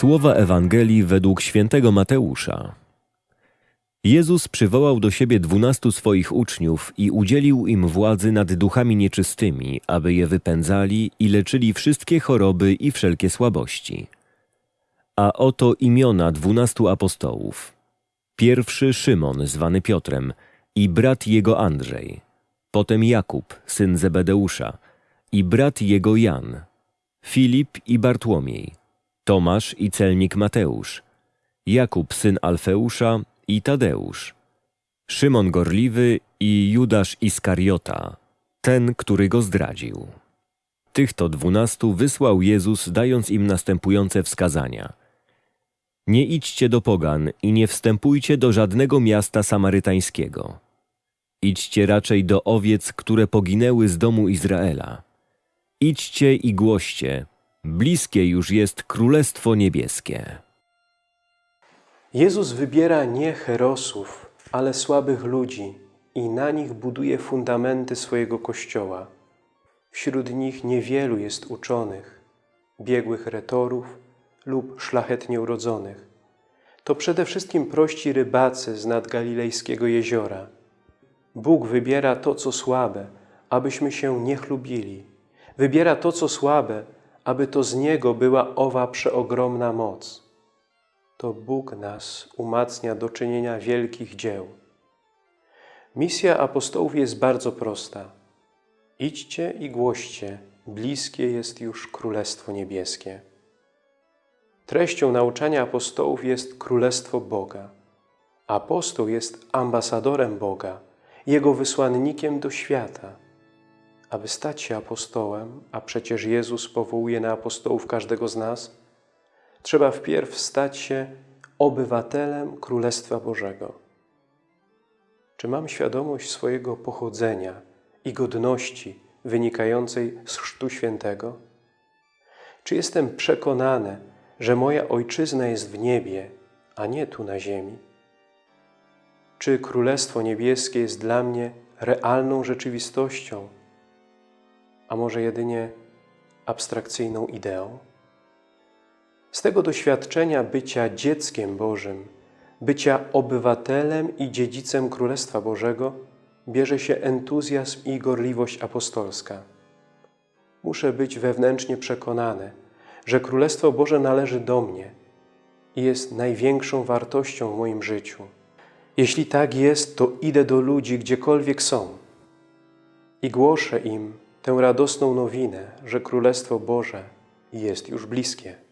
Słowa Ewangelii według świętego Mateusza. Jezus przywołał do siebie dwunastu swoich uczniów i udzielił im władzy nad duchami nieczystymi, aby je wypędzali i leczyli wszystkie choroby i wszelkie słabości. A oto imiona dwunastu apostołów. Pierwszy Szymon, zwany Piotrem, i brat jego Andrzej. Potem Jakub, syn Zebedeusza, i brat jego Jan. Filip i Bartłomiej. Tomasz i celnik Mateusz, Jakub syn Alfeusza i Tadeusz, Szymon Gorliwy i Judasz Iskariota, ten, który go zdradził. Tych to dwunastu wysłał Jezus, dając im następujące wskazania. Nie idźcie do pogan i nie wstępujcie do żadnego miasta samarytańskiego. Idźcie raczej do owiec, które poginęły z domu Izraela. Idźcie i głoście, Bliskie już jest Królestwo Niebieskie. Jezus wybiera nie herosów, ale słabych ludzi i na nich buduje fundamenty swojego Kościoła. Wśród nich niewielu jest uczonych, biegłych retorów lub szlachetnie urodzonych. To przede wszystkim prości rybacy z nad Galilejskiego jeziora. Bóg wybiera to, co słabe, abyśmy się nie chlubili. Wybiera to, co słabe, aby to z Niego była owa przeogromna moc. To Bóg nas umacnia do czynienia wielkich dzieł. Misja apostołów jest bardzo prosta. Idźcie i głoście, bliskie jest już Królestwo Niebieskie. Treścią nauczania apostołów jest Królestwo Boga. Apostoł jest ambasadorem Boga, Jego wysłannikiem do świata – aby stać się apostołem, a przecież Jezus powołuje na apostołów każdego z nas, trzeba wpierw stać się obywatelem Królestwa Bożego. Czy mam świadomość swojego pochodzenia i godności wynikającej z Chrztu Świętego? Czy jestem przekonany, że moja Ojczyzna jest w niebie, a nie tu na ziemi? Czy Królestwo Niebieskie jest dla mnie realną rzeczywistością, a może jedynie abstrakcyjną ideą? Z tego doświadczenia bycia dzieckiem Bożym, bycia obywatelem i dziedzicem Królestwa Bożego bierze się entuzjazm i gorliwość apostolska. Muszę być wewnętrznie przekonany, że Królestwo Boże należy do mnie i jest największą wartością w moim życiu. Jeśli tak jest, to idę do ludzi, gdziekolwiek są i głoszę im tę radosną nowinę, że Królestwo Boże jest już bliskie.